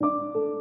you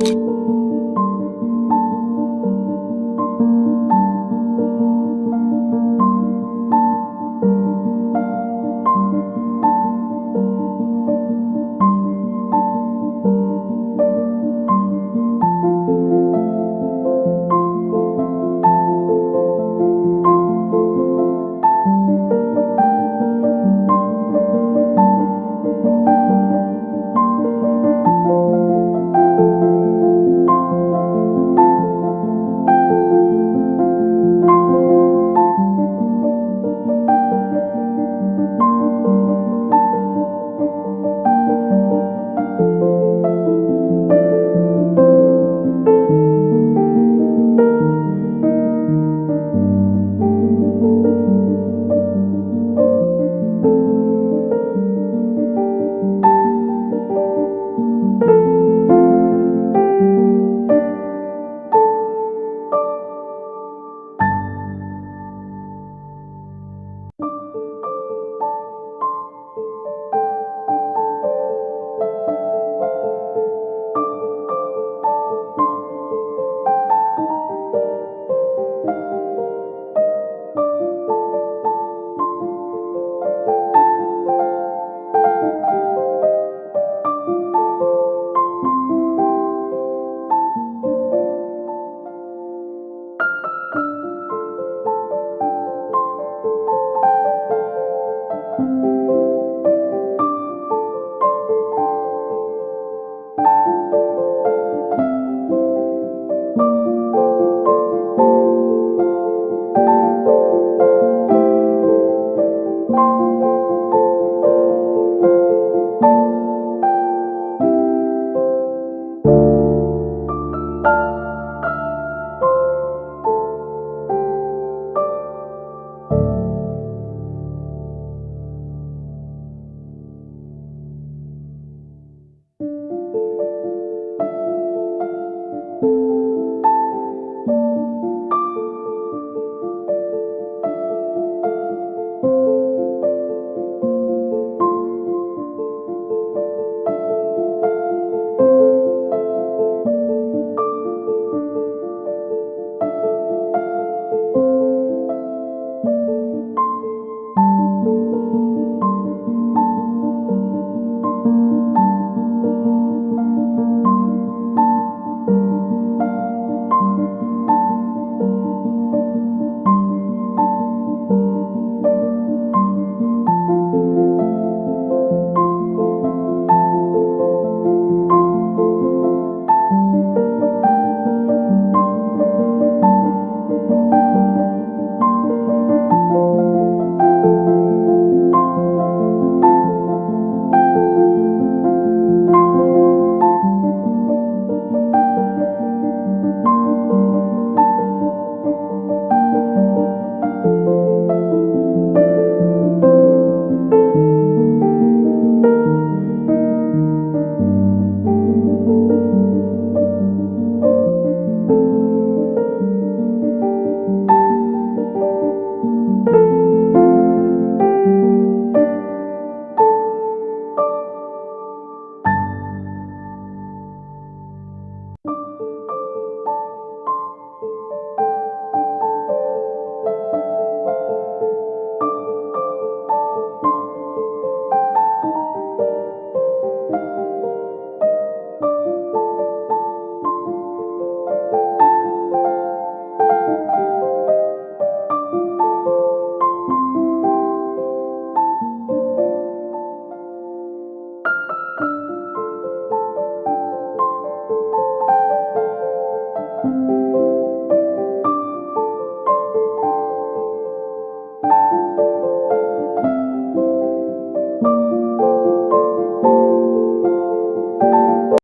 you